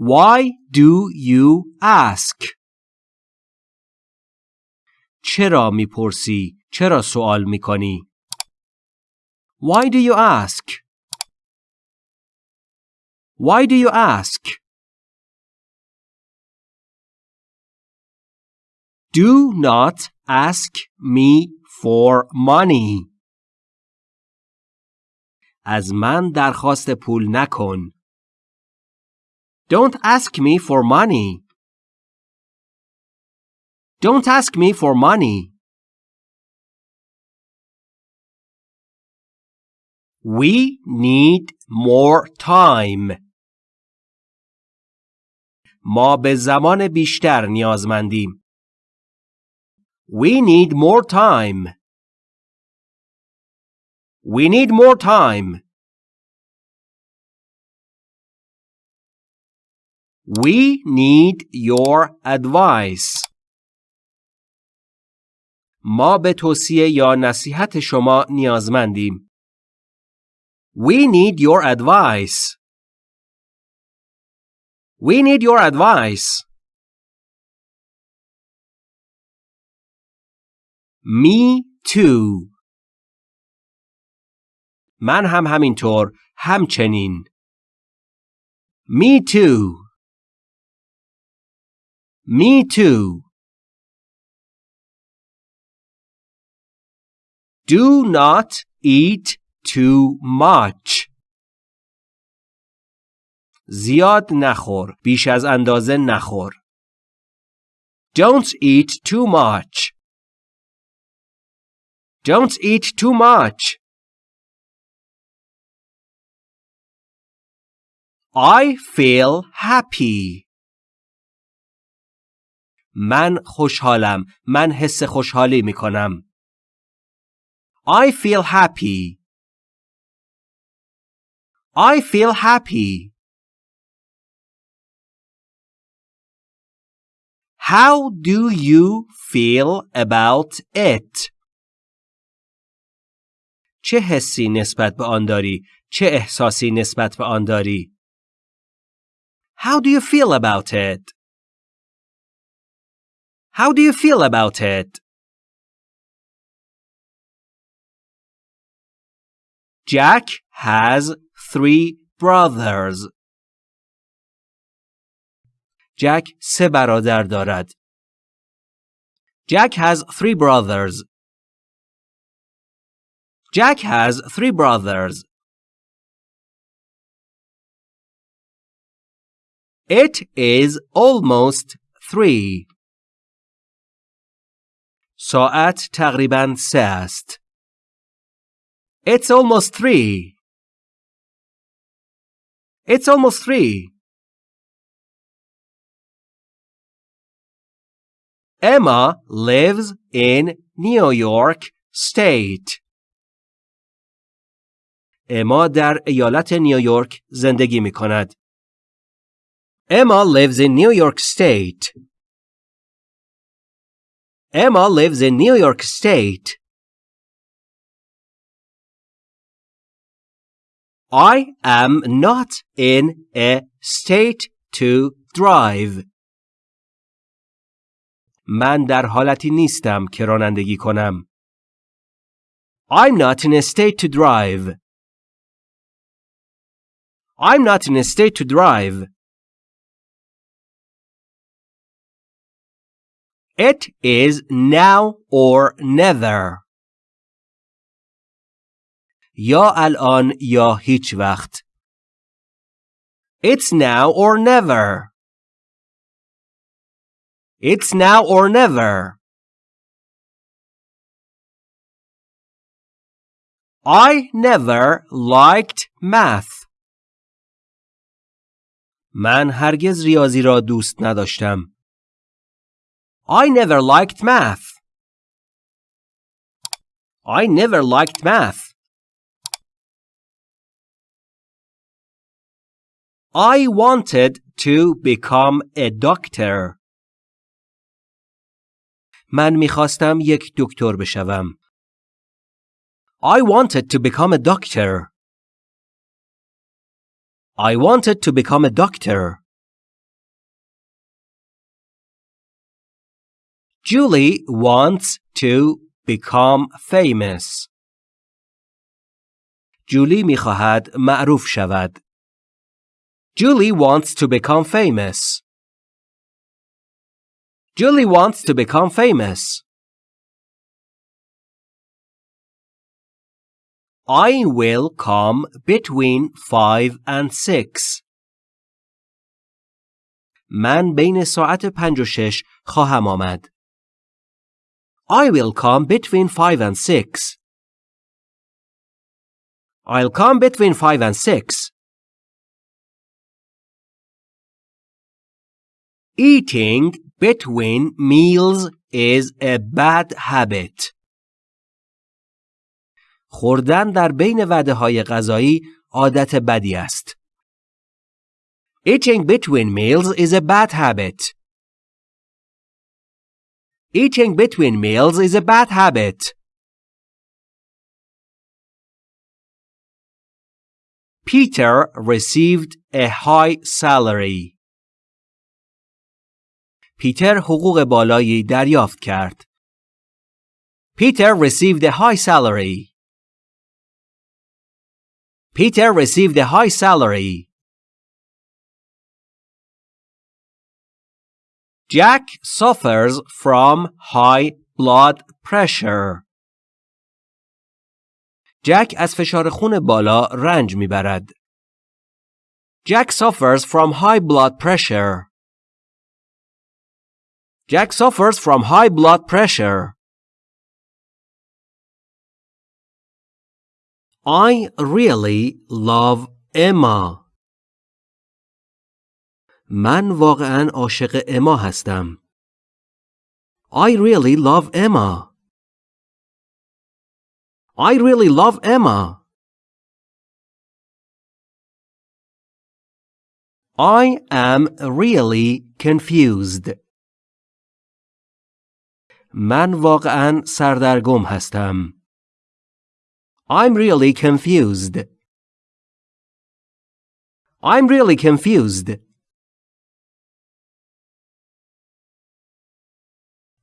Why do you ask? چرا می‌پرسی؟ چرا سوال می‌کنی؟ Why do you ask? Why do you ask? Do not ask me for money. از من درخواست پول نکن. Don't ask me for money. Don't ask me for money. We need more time. ما به زمان بیشتر نیازمندیم. We need more time. We need more time. We need your advice. ما به توصیه یا نصیحت شما نیازمندیم. We need your advice. We need your advice. Me too. من هم همینطور همچنین. Me too. Me too. Do not eat too much. زیاد نخور. بیش از اندازه نخور. Don't eat too much. Don't eat too much. I feel happy. من خوشحالم. من حس خوشحالی می کنم. I feel happy. I feel happy. How do you feel about it? چه حسی نسبت به آن داری؟ چه احساسی نسبت به آن داری؟ How do you feel about it? How do you feel about it? Jack has three brothers. Jack سه برادر دارد. Jack has three brothers. Jack has three brothers. It is almost three. ساعت تقریبا سه است. It's almost three. It's almost three. Emma lives in New York State. اما در ایالت نیویورک زندگی می کند. Emma lives in New York State. Emma lives in New York State. I am not in a state to drive. من در حالتی نیستم که رانندگی کنم. I'm not in a state to drive. I'm not in a state to drive. It is now or never. یا الان یا هیچ وقت. It's now or never. It's now or never. I never liked math. من هرگز ریاضی را دوست نداشتم. I never liked math. I never liked math. I wanted to become a doctor. من میخواستم یک دکتر بشوم. I wanted to become a doctor. I wanted to become a doctor. Julie wants to become famous. جولی میخواهد معروف شود. Julie wants to become famous. Julie wants to become famous. I will come between five and six. من بین ساعت پنج و شش خواهم آمد. I will come between five and six. I'll come between five and six. Eating between meals is a bad habit. خوردن در بین وعده های غذایی عادت بدی است. Eating between meals is a bad habit. Eating between meals is a bad habit. Peter received a high salary. پیتر حقوق بالایی دریافت کرد. Peter received a high salary. Peter received a high salary. Jack suffers from high blood pressure. جک از فشار خون بالا رنج میبرد. Jack suffers from high blood pressure. Jack suffers from high blood pressure. I really love Emma. من واقعا عاشق اما هستم. I really love Emma. I really love Emma. I am really confused. من واقعا سردرگم هستم. I'm really confused. I'm really confused.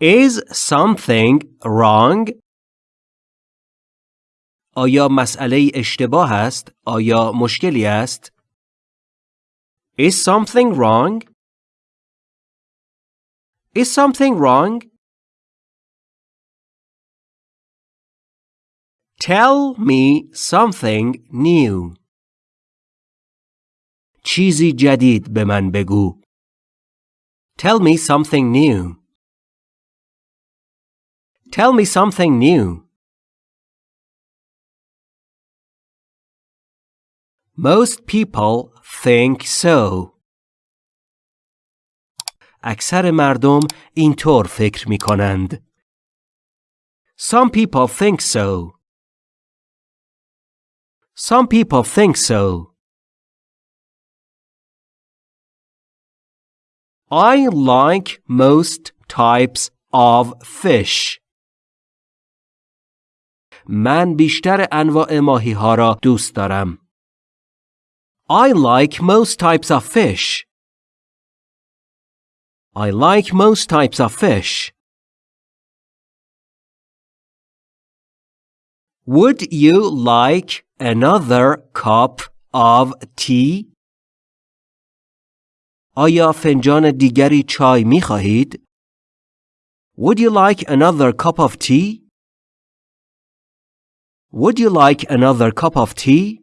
Is something wrong? آیا مسئله اشتباه است؟ آیا مشکلی است؟ Is something wrong? Is something wrong? Tell me something new. چیزی جدید به من بگو. Tell me something new. Tell me something new. Most people think so. اکثر مردم اینطور فکر می کنند. Some people think so. Some people think so. I like most types of fish. من بیشتر انواع ماهی ها را دوست دارم. I like most types of fish. I like most types of fish. Would you like another cup of tea? آیا فنجان دیگری چای می خواهید؟ Would you like another cup of tea? Would you like another cup of tea?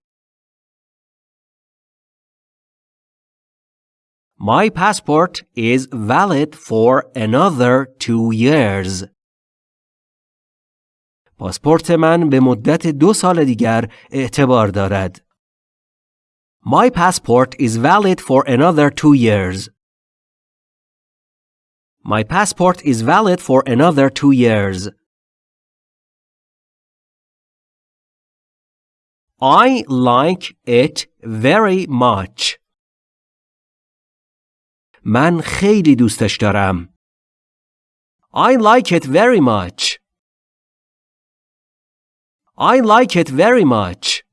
My passport is valid for another two years. پاسپورت من به مدت دو سال دیگر اعتبار دارد. My passport is valid for another two years. My passport is valid for another two years. I like it very much. من خیلی دوستش دارم. I like it very much. I like it very much.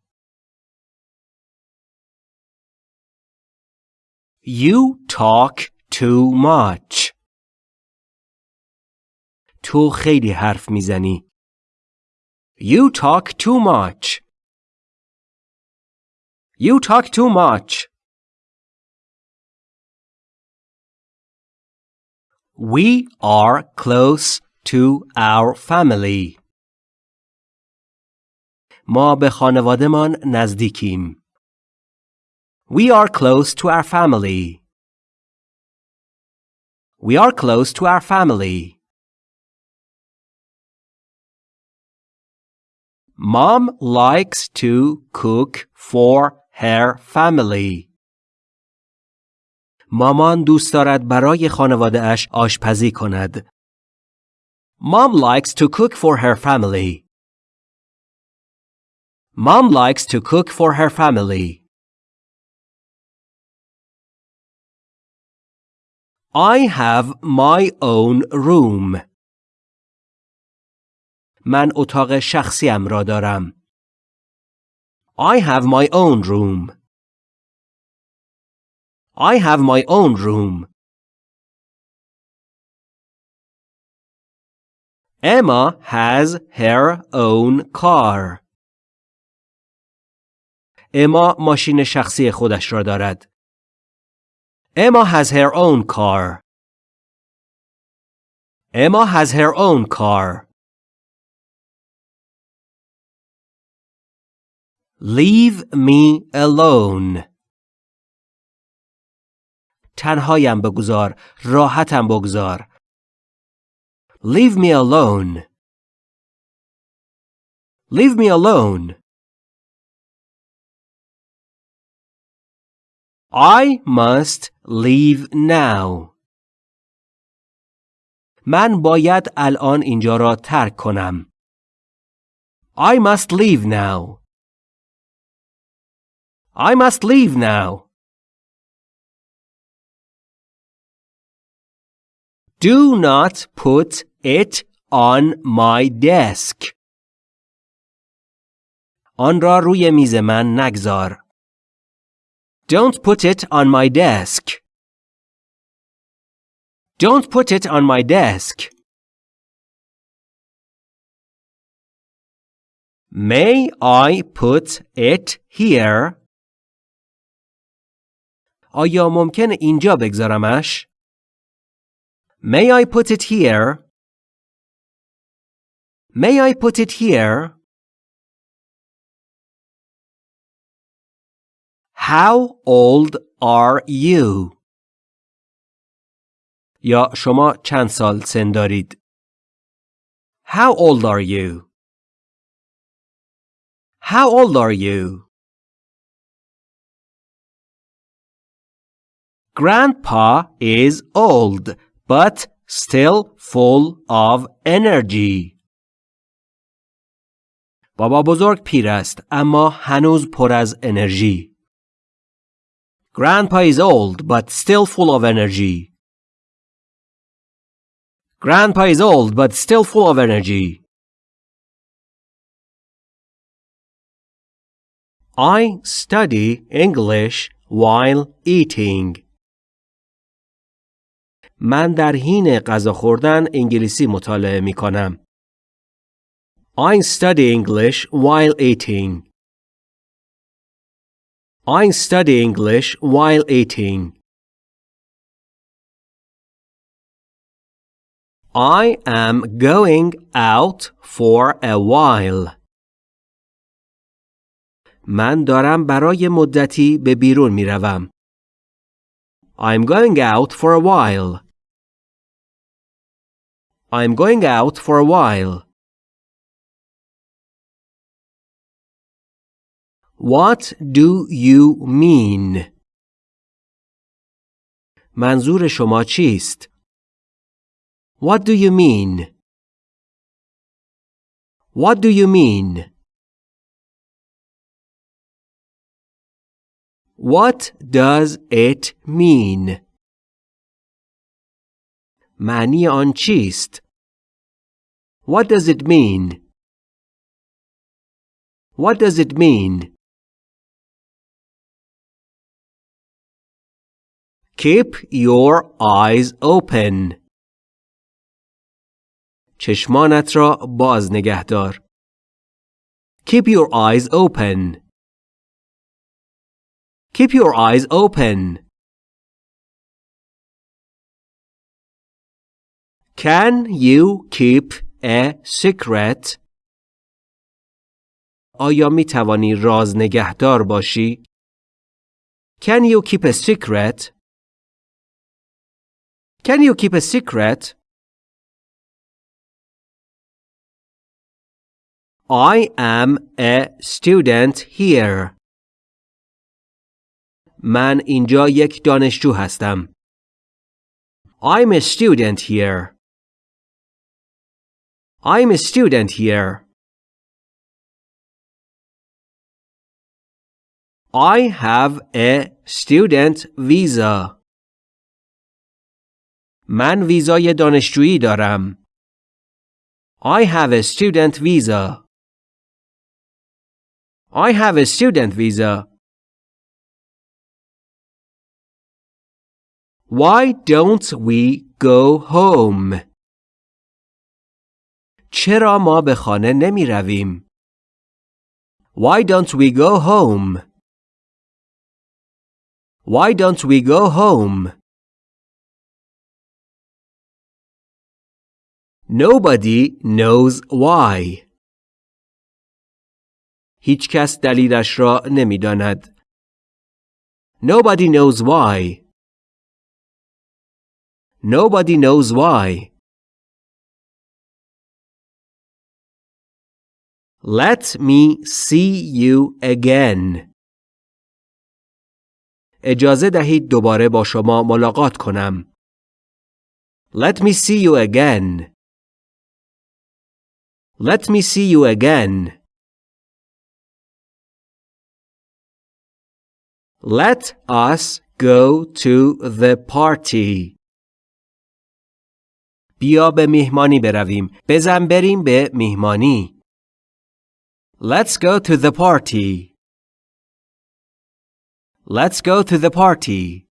You talk too much. تو خیلی حرف میزنی. You talk too much. You talk too much. We are close to our family. ما به خانوادهمان نزدیکیم. We are close to our family. We are close to our family. Mom likes to cook for her family. مامان دوست دارد برای خانواده اش آشپزی کند. Mom likes to cook for her family. Mom likes to cook for her family. I have my own room. من اتاق شخصیم را دارم. I have my own room. I have my own room. Emma has her own car. اما ماشین شخصی خودش را دارد. Emma has her own car. Emma has her own car. Leave me alone. تنهایم بگذار. راحتم بگذار. Leave me alone. Leave me alone. I must leave now. من باید الان اینجا را ترک کنم. I must leave now. I must leave now. Do not put it on my desk. آن را روی میز من نگذار. Don't put it on my desk. Don't put it on my desk. May I put it here? آیا ممکن اینجا بگذارمش؟ May I put it here? May I put it here? How old are you? یا شما چند سال سن دارید؟ How old are you? How old are you? Grandpa is old but still full of energy. بابا بزرگ پیر است اما هنوز پر از انرژی. Grandpa is old but still full of energy. Grandpa is old but still full of energy. I study English while eating. من در حین غذا خوردن انگلیسی مطالعه می کنم. I study English while eating. I study English while eating. I am going out for a while. من دارم برای مدتی به بیرون می روم. I'm going out for a while. I'm going out for a while. What do you mean? منظور شما چیست؟ What do you mean? What do you mean? What does it mean? معنی آن چیست؟ What does it mean? What does it mean? Keep your eyes open. چشمانت را باز نگه دار. Keep your eyes open. Keep your eyes open. Can you keep a secret? آیا می توانی راز نگهدار باشی؟ Can you keep a secret? Can you keep a secret? I am a student here. من اینجا یک دانشجو هستم. I'm a student here. I'm a student here. I have a student visa. من ویزای دانشجویی دارم. I have a student visa. I have a student visa. Why don't we go home? چرا ما به خانه نمی رویم؟ Why don't we go home? Why don't we go home? Nobody knows why. هیچ کس دلیلش را نمی‌داند. Nobody knows why. Nobody knows why. Let me see you again. اجازه دهید دوباره با شما ملاقات کنم. Let me see you again. Let me see you again. Let us go to the party. بیا به میهمانی برویم. بزن بریم به میهمانی. Let's go to the party. Let's go to the party.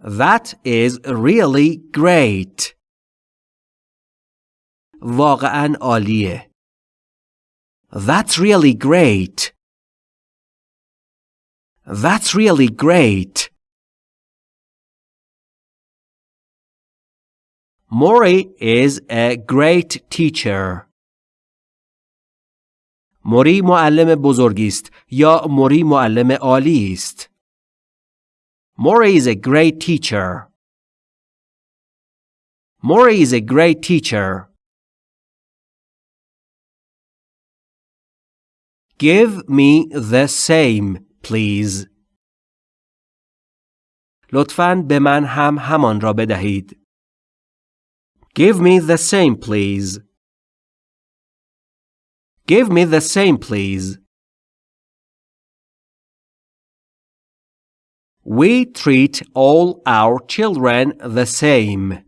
That is really great. واقعا عالیه. That's really great. That's really great. Mori is a great teacher. موری معلم بزرگی است یا موری معلم عالی است. Mori is a great teacher. Mori is a great teacher. Give me the same, please. لطفاً به من هم همان را بدهید. Give me the same, please. Give me the same, please. We treat all our children the same.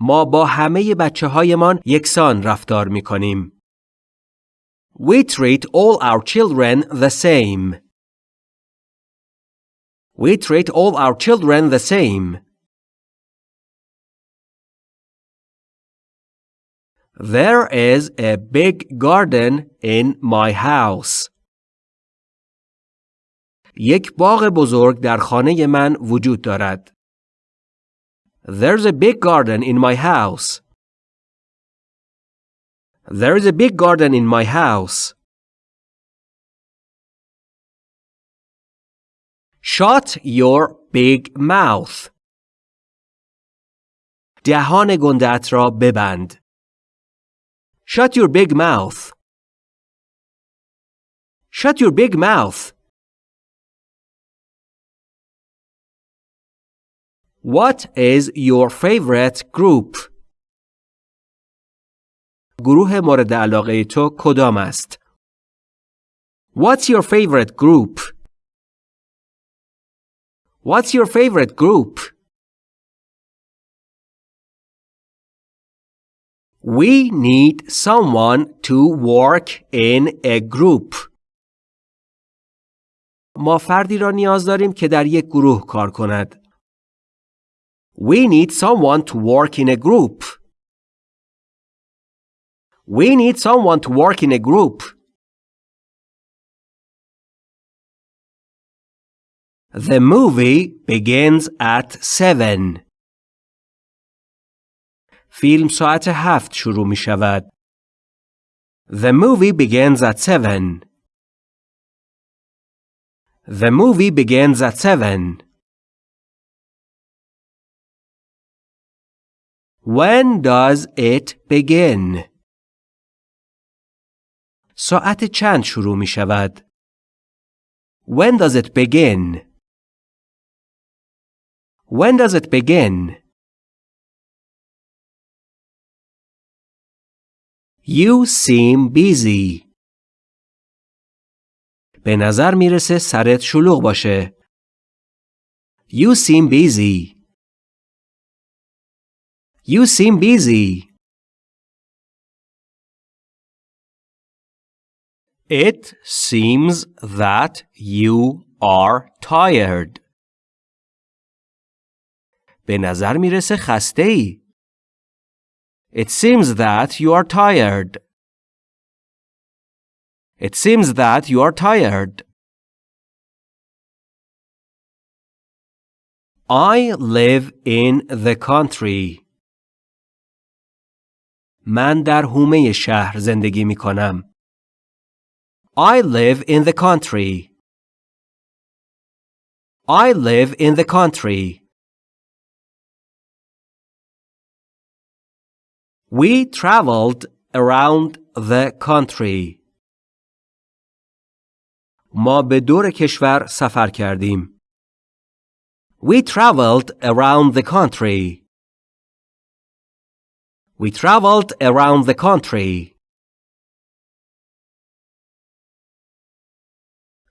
ما با همه بچه هایمان یکسان رفتار می کنیم. We treat all our children the same. We treat all our children the same. There is a big garden in my house. یک باغ بزرگ در خانه من وجود دارد. There's a big garden in my house. There is a big garden in my house. Shut your big mouth. دهان گندت را ببند. Shut your big mouth. Shut your big mouth. What is your favorite group? گروه مورد علاقه تو کدام است؟ What's your favorite group? What's your favorite group? We need someone to work in a group. ما فردی را نیاز داریم که در یک گروه کار کند. We need someone to work in a group. We need someone to work in a group. The movie begins at 7. فیلم ساعت هفت شروع می شود. The movie begins at 7. The movie begins at 7. When does it begin? ساعت چند شروع می شود؟ When does it begin? When does it begin? You seem busy. به نظر می‌رسه سرت شلوغ باشه. You seem busy. You seem busy. It seems that you are tired. به نظر می‌رسه خسته ای. It seems that you are tired. It seems that you are tired. I live in the country. من در حومه شهر زندگی می کنم. I live in the country. I live in the country. We traveled around the country. ما به دور کشور سفر کردیم. We traveled around the country. We traveled around the country.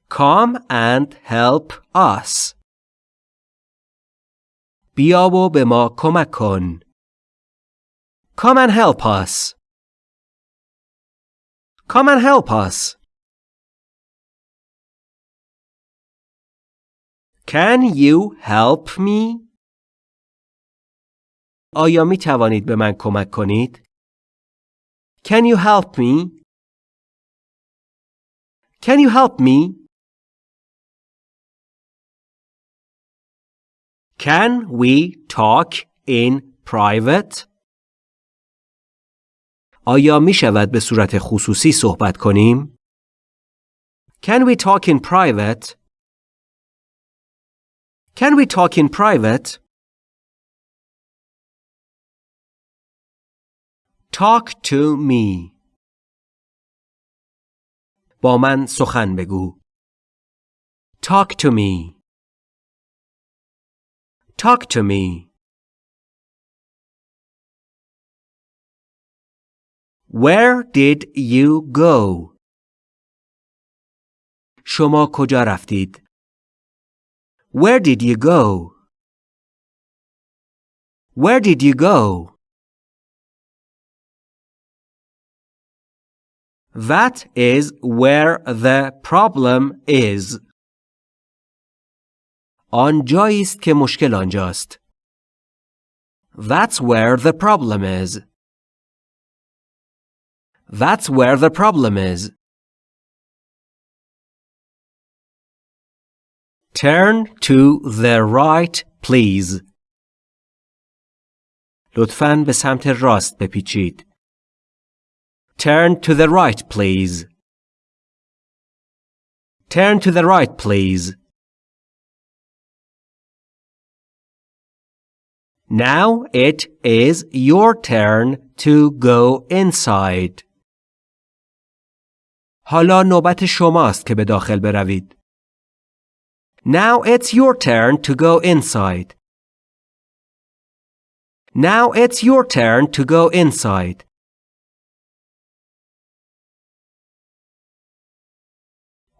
Come and help us. بیا و به ما کمک کن. Come and help us. Come and help us. Can you help me? آیا می توانید به من کمک کنید؟ Can you help me? Can you help me? Can we talk in private? آیا می شود به صورت خصوصی صحبت کنیم؟ Can we talk in private? Can we talk in private? Talk to me. با من سخن بگو. Talk to me. Talk to me. Where did you go? شما کجا رفتید؟ Where did you go? Where did you go? That is where the problem is. آنجایی است که مشکل آنجاست. That's where the problem is. That's where the problem is. Turn to the right, please. لطفاً به سمت راست بپیچید. Turn to the right, please. Turn to the right, please. Now it is your turn to go inside. حالا نوبت شماست که به داخل بروید. Now it's your turn to go inside. Now it's your turn to go inside.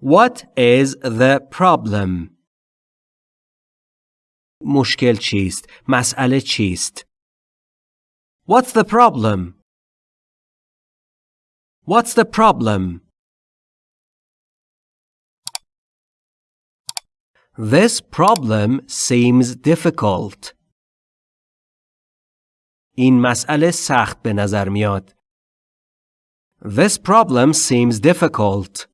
What is the problem? مشکل چیست؟ مسئله چیست؟ What's the problem? What's the problem? This problem seems difficult. این مسئله سخت به نظر میاد. This problem seems difficult.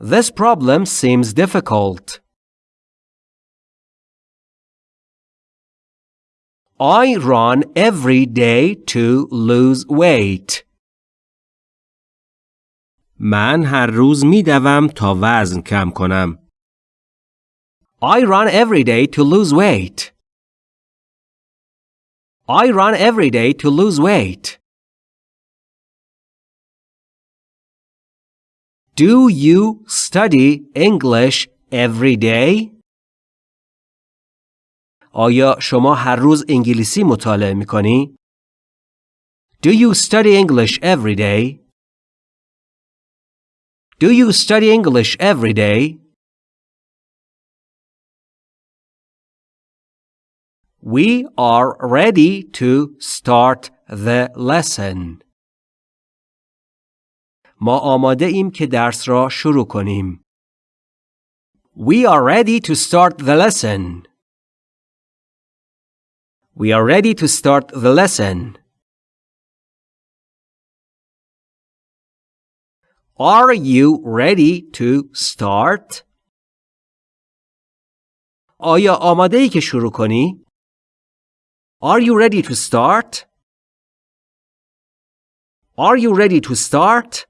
This problem seems difficult. I run every day to lose weight. من هر روز می دوم تا وزن کم کنم. I run every day to lose weight. I run every day to lose weight. Do you study English every day? آیا شما هر روز انگلیسی مطالعه می کنی؟ Do you study English every day? Do you study English every day? We are ready to start the lesson. ما آماده ایم که درس را شروع کنیم. We are ready to start the lesson. We are ready to start the lesson. Are you ready to start? آیا آماده ای که شروع کنی؟ Are you ready to start? Are you ready to start?